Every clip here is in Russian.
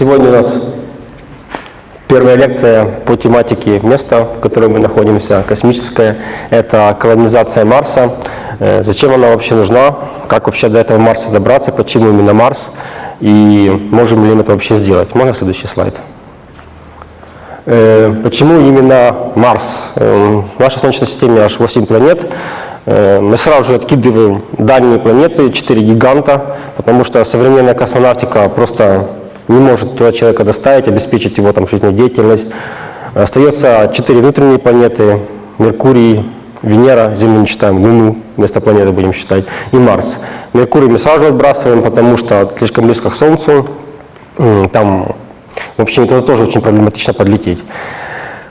Сегодня у нас первая лекция по тематике места, в котором мы находимся, космическое. Это колонизация Марса. Э, зачем она вообще нужна? Как вообще до этого Марса добраться? Почему именно Марс? И можем ли мы это вообще сделать? Можно следующий слайд? Э, почему именно Марс? Э, в нашей Солнечной системе аж 8 планет. Мы сразу же откидываем дальние планеты, 4 гиганта, потому что современная космонавтика просто не может туда человека доставить, обеспечить его там жизнедеятельность. Остается 4 внутренние планеты, Меркурий, Венера, Землю не считаем, Луну вместо планеты будем считать, и Марс. Меркурий мы сразу отбрасываем, потому что слишком близко к Солнцу, там в общем, это тоже очень проблематично подлететь.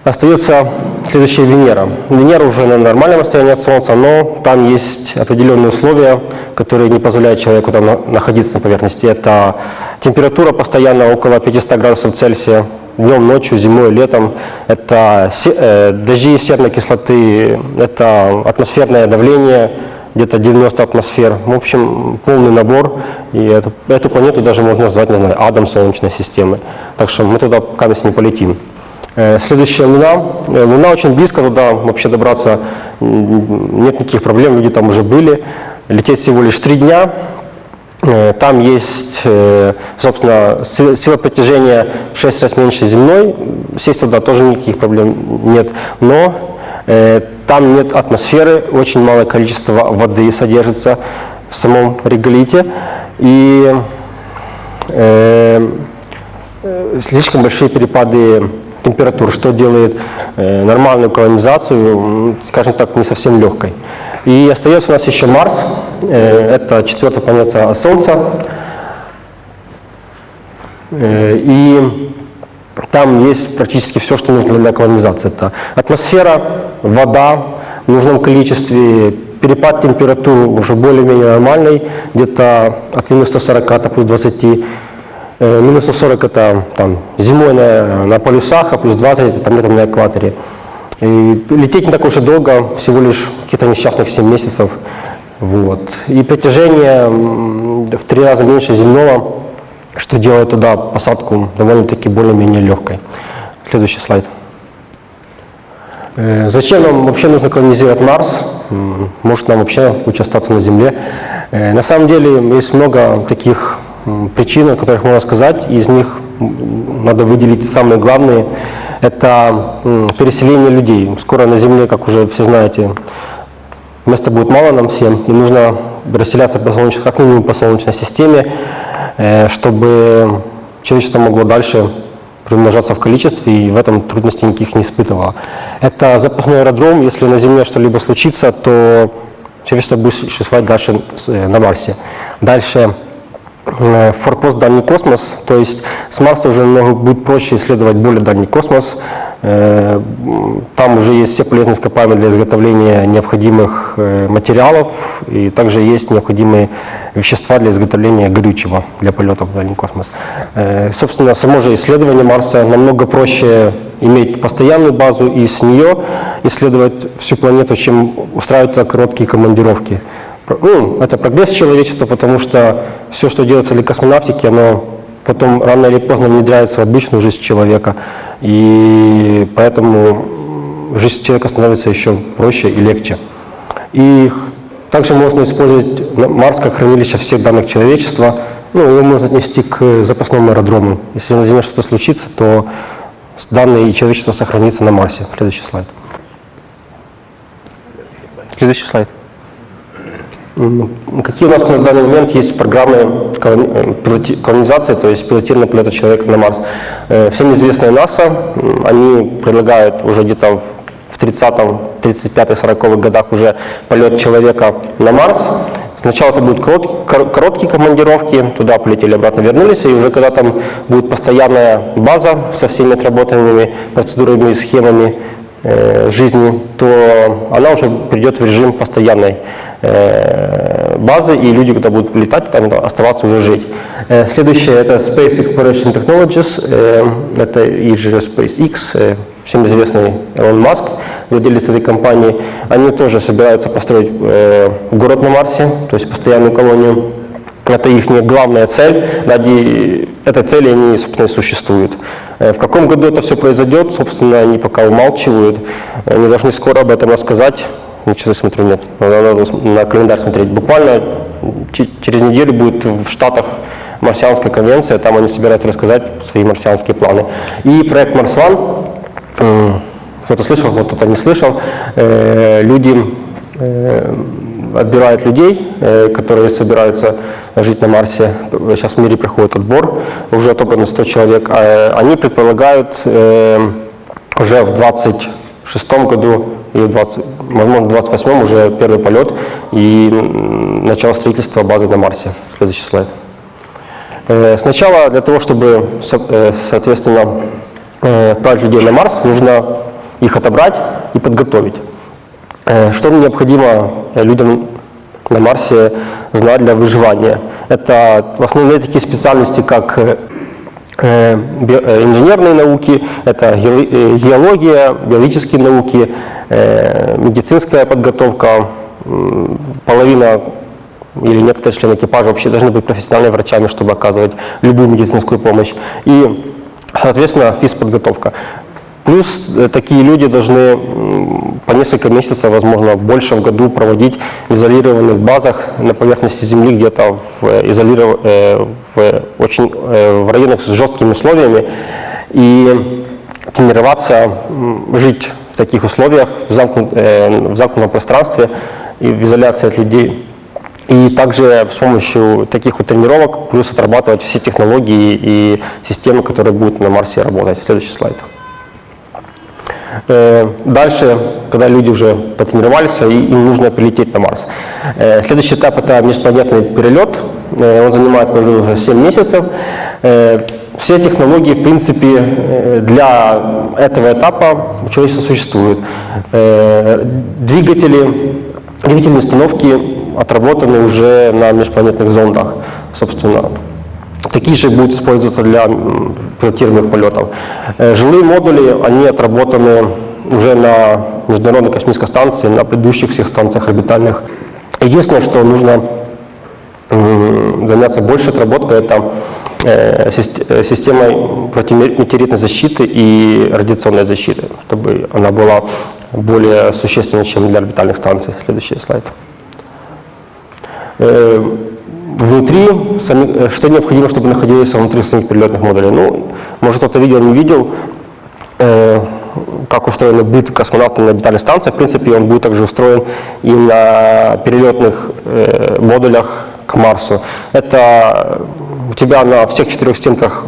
Остается следующая Венера. Венера уже на нормальном расстоянии от Солнца, но там есть определенные условия, которые не позволяют человеку там находиться на поверхности. Это температура постоянно около 500 градусов Цельсия, днем, ночью, зимой, летом. Это э, дожди серной кислоты, это атмосферное давление, где-то 90 атмосфер. В общем, полный набор. И эту, эту планету даже можно назвать, не знаю, адом Солнечной системы. Так что мы туда пока не полетим. Э, следующая Луна. Э, Луна очень близко, туда вообще добраться нет никаких проблем, люди там уже были. Лететь всего лишь три дня. Э, там есть, собственно, сила притяжения в 6 раз меньше земной. Сесть туда тоже никаких проблем нет. Но там нет атмосферы, очень малое количество воды содержится в самом реголите. И э, слишком большие перепады температур, что делает э, нормальную колонизацию, скажем так, не совсем легкой. И остается у нас еще Марс, э, это четвертая планета Солнца. Э, и там есть практически все, что нужно для колонизации. Это атмосфера, вода в нужном количестве, перепад температуры уже более-менее нормальный, где-то от минус 140 до плюс 20 Э, минус 140 это там, зимой на, на полюсах, а плюс 20 это там, летом на экваторе. И лететь не так уж и долго, всего лишь каких-то несчастных 7 месяцев. Вот. И притяжение в три раза меньше земного, что делает туда посадку довольно-таки более-менее легкой. Следующий слайд. Э, зачем нам вообще нужно колонизировать Марс? Может нам вообще лучше остаться на Земле? Э, на самом деле есть много таких причин, о которых можно сказать, из них надо выделить самые главные. Это переселение людей. Скоро на Земле, как уже все знаете, места будет мало нам всем, и нужно расселяться по солнечной, как минимум по Солнечной системе, э, чтобы человечество могло дальше примножаться в количестве и в этом трудностей никаких не испытывало. Это запасной аэродром, если на Земле что-либо случится, то человечество будет существовать дальше э, на Марсе. Дальше Э, форпост дальний космос, то есть с Марса уже будет проще исследовать более дальний космос. Э, там уже есть все полезные ископаемые для изготовления необходимых э, материалов, и также есть необходимые вещества для изготовления горючего для полетов в дальний космос. Собственно, само же исследование Марса намного проще иметь постоянную базу и с нее исследовать всю планету, чем устраивать короткие командировки ну, это прогресс человечества, потому что все, что делается для космонавтики, оно потом рано или поздно внедряется в обычную жизнь человека. И поэтому жизнь человека становится еще проще и легче. И также можно использовать Марс как хранилище всех данных человечества. Ну, его можно отнести к запасному аэродрому. Если на Земле что-то случится, то данные и человечество сохранится на Марсе. Следующий слайд. Следующий слайд. Какие у нас на данный момент есть программы э, колонизации, то есть пилотирования полета человека на Марс? Э, всем известная НАСА, они предлагают уже где-то в 30-м, 35-40-х годах уже полет человека на Марс. Сначала это будут короткие командировки, туда полетели, обратно вернулись, и уже когда там будет постоянная база со всеми отработанными процедурами и схемами э, жизни, то она уже придет в режим постоянной базы, и люди, когда будут летать, там оставаться уже жить. Э, следующее это Space Exploration Technologies, э, это и же SpaceX, всем известный Элон Маск, владелец этой компании. Они тоже собираются построить город на Марсе, то есть постоянную колонию. это их главная цель, ради этой цели они, собственно, и существуют. Э, в каком году это все произойдет, собственно, они пока умалчивают. Они должны скоро об этом рассказать. Ничего смотрю, нет, надо на календарь смотреть. Буквально через неделю будет в Штатах марсианская конвенция, там они собираются рассказать свои марсианские планы. И проект Марс-Ван, кто-то слышал, кто-то не слышал, э, люди э, отбирают людей, э, которые собираются жить на Марсе. Сейчас в мире проходит отбор, уже отобрано 100 человек. А они предполагают уже в 26 году и в 20, возможно, в 28 уже первый полет и начало строительства базы на Марсе. Следующий слайд. Сначала для того, чтобы, соответственно, отправить людей на Марс, нужно их отобрать и подготовить. Э, что необходимо людям на Марсе знать для выживания? Это в основном такие специальности, как э, э, инженерные науки, это геология, биологические науки, медицинская подготовка, половина или некоторые члены экипажа вообще должны быть профессиональными врачами, чтобы оказывать любую медицинскую помощь. И, соответственно, физподготовка. Плюс э, такие люди должны по несколько месяцев, возможно, больше в году проводить в изолированных базах на поверхности Земли, где-то в, э, изолиров... Э, в, очень, в районах с жесткими условиями и тренироваться жить в таких условиях, в, замкнут, в замкнутом пространстве и в изоляции от людей. И также с помощью таких вот тренировок плюс отрабатывать все технологии и системы, которые будут на Марсе работать. Следующий слайд. Э, дальше, когда люди уже потренировались, им нужно прилететь на Марс. Э, следующий этап – это межпланетный перелет. Э, он занимает уже 7 месяцев. Все технологии, в принципе, для этого этапа у человечества существуют. Двигатели, двигательные установки отработаны уже на межпланетных зондах, собственно. Такие же будут использоваться для пилотируемых полетов. Э, жилые модули, они отработаны уже на Международной космической станции, на предыдущих всех станциях орбитальных. Единственное, что нужно заняться больше отработкой, это э, э, системой протиметеоритной защиты и радиационной защиты, чтобы она была более существенной, чем для орбитальных станций. Следующий слайд внутри, сами, что необходимо, чтобы находилось внутри самих перелетных модулей. Ну, может кто-то видел, не видел, э, как устроен быт космонавта на орбитальной станции. В принципе, он будет также устроен и на перелетных э, модулях к Марсу. Это у тебя на всех четырех стенках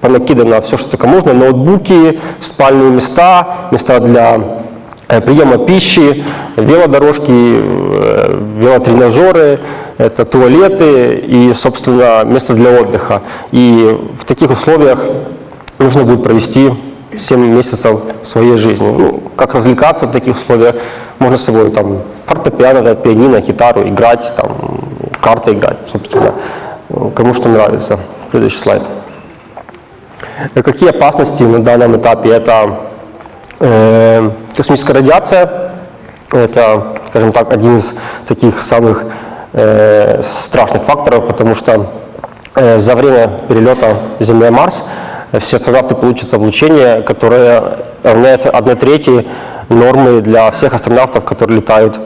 понакидано все, что только можно, ноутбуки, спальные места, места для э, приема пищи, велодорожки, э, велотренажеры, это туалеты и, собственно, место для отдыха. И в таких условиях нужно будет провести 7 месяцев своей жизни. Ну, как развлекаться в таких условиях? Можно с собой там фортепиано, пианино, гитару играть, там, карты играть, собственно, кому что нравится. Следующий слайд. Какие опасности на данном этапе? Это э, космическая радиация, это, скажем так, один из таких самых э, страшных факторов, потому что э, за время перелета Земля-Марс все астронавты получат облучение, которое равняется 1 трети нормы для всех астронавтов, которые летают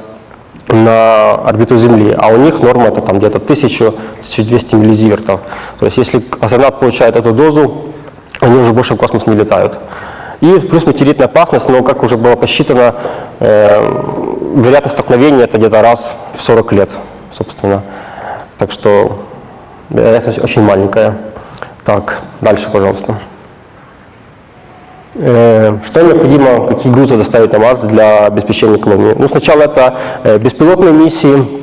на орбиту Земли, а у них норма это там где-то 1000-1200 миллизивертов. То есть если астронавт получает эту дозу, они уже больше в космос не летают. И плюс метеоритная опасность, но как уже было посчитано, э, вероятность столкновения это где-то раз в 40 лет собственно. Так что вероятность очень маленькая. Так, дальше, пожалуйста. Э, что необходимо, какие грузы доставить на Марс для обеспечения колонии? Ну, сначала это э, беспилотные миссии,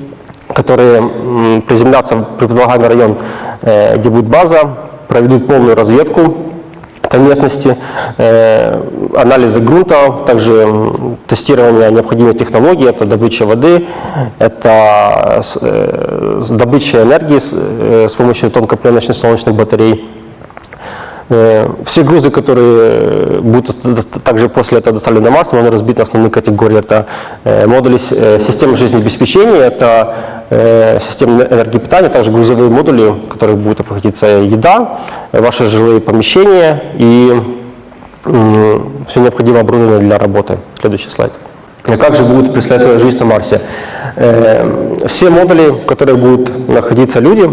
которые приземлятся в предполагаемый район, э, где будет база, проведут полную разведку этой местности, э, анализы грунта, также тестирование необходимых технологий, это добыча воды, это э, добыча энергии э, с помощью тонкопленочных солнечных батарей. Э, Все грузы, которые будут доста- также после этого доставлены на Марс, можно разбить на основные категории. Это э, модули э, системы жизнеобеспечения, это э, системы энергопитания, также грузовые модули, в которых будет обходиться еда, э, ваши жилые помещения и все необходимое оборудование для работы. Следующий слайд. А Как же будет представлять свою жизнь на Марсе? Э, Все модули, в которых будут находиться люди,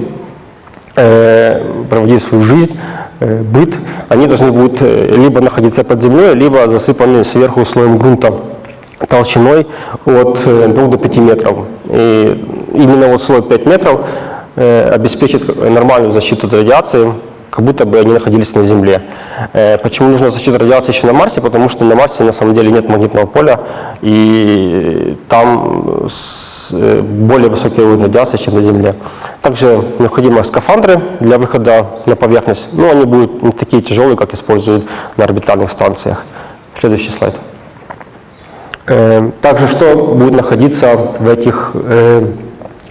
э, проводить свою жизнь, э, быт, они должны будут э, либо находиться под землей, либо засыпаны сверху слоем грунта толщиной от 2 до 5 метров. И именно вот слой 5 метров э, обеспечит нормальную защиту от радиации, как будто бы они находились на Земле. Э, Почему нужна защита радиации еще на Марсе? Потому что на Марсе на самом деле нет магнитного поля, и там э, более высокий уровень радиации, чем на Земле. Также необходимы скафандры для выхода на поверхность. Но они будут не такие тяжелые, как используют на орбитальных станциях. Следующий слайд. Также что будет находиться в этих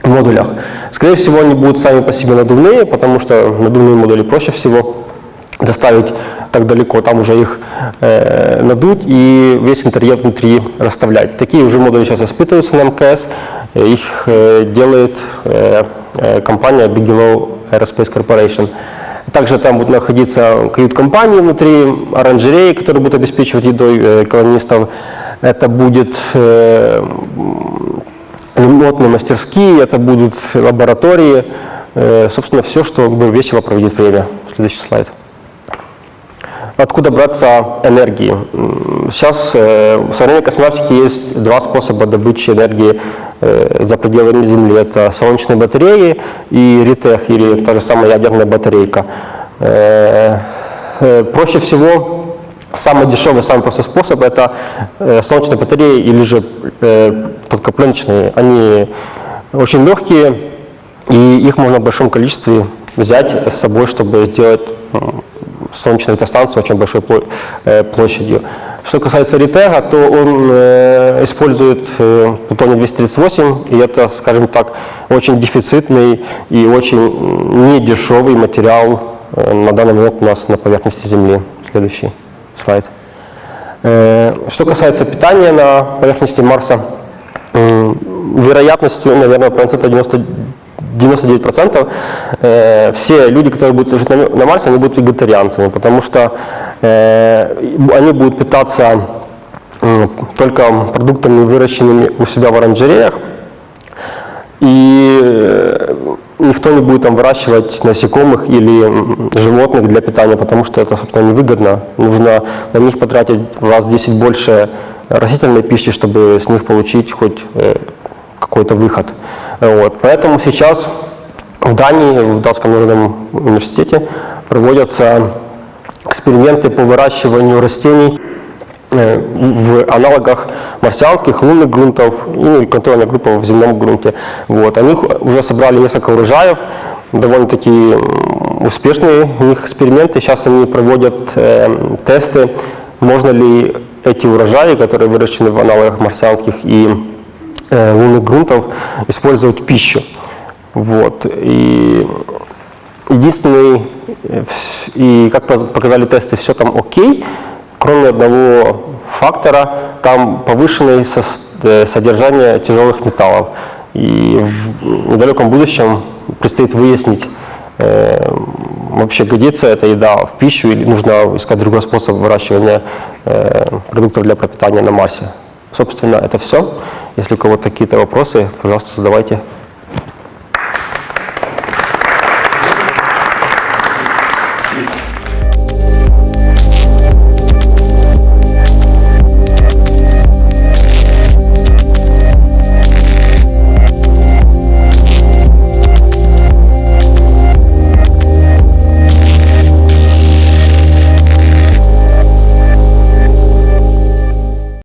модулях? Скорее всего, они будут сами по себе надувные, потому что надувные модули проще всего доставить так далеко, там уже их э, надуть и весь интерьер внутри расставлять. Такие уже модули сейчас испытываются на МКС, их э, делает э, э, компания Bigelow Aerospace Corporation. Также там будут находиться кают-компании внутри, оранжереи, которые будут обеспечивать едой колонистов. Это будет ремонтные мастерские, это будут лаборатории, собственно, все, чтобы весело проводить время. Следующий слайд. Откуда браться энергии? Сейчас э, в современной космонавтике есть два способа добычи энергии э, за пределами Земли. Это солнечные батареи и ритех, или та же самая ядерная батарейка. Э, Проще всего Самый дешевый, самый простой способ – это солнечные батареи или же э. Они очень легкие, и их можно в большом количестве взять с собой, чтобы сделать м, солнечную электростанцию очень большой пло- э, площадью. Что касается ритега, то он э, использует э, плутоний-238, и это, скажем так, очень дефицитный и очень недешевый материал э, на данный момент у нас на поверхности Земли. Следующий слайд. Э, Что касается питания на поверхности Марса, м, вероятностью, наверное, процентов 90 99% э, все люди, которые будут жить на, на Марсе, они будут вегетарианцами, потому что э, они будут питаться м, только продуктами, выращенными у себя в оранжереях, и э, никто не будет там выращивать насекомых или животных для питания, потому что это, собственно, невыгодно. Нужно на них потратить в раз в 10 больше растительной пищи, чтобы с них получить хоть э, какой-то выход. Вот. Поэтому сейчас в Дании, в Датском народном университете проводятся эксперименты по выращиванию растений э, в аналогах марсианских лунных грунтов и контрольная группа в земном грунте. Вот. Они уже собрали несколько урожаев, довольно-таки успешные у них эксперименты. Сейчас они проводят э, тесты, можно ли эти урожаи, которые выращены в аналогах марсианских и лунных грунтов, использовать пищу. Вот. И единственный, э, и как показали тесты, все там окей, кроме одного фактора, там повышенное э, содержание тяжелых металлов. И в недалеком будущем предстоит выяснить, э, вообще годится эта еда в пищу или нужно искать другой способ выращивания э, продуктов для пропитания на Марсе. Собственно, это все. Если у кого-то какие-то вопросы, пожалуйста, задавайте.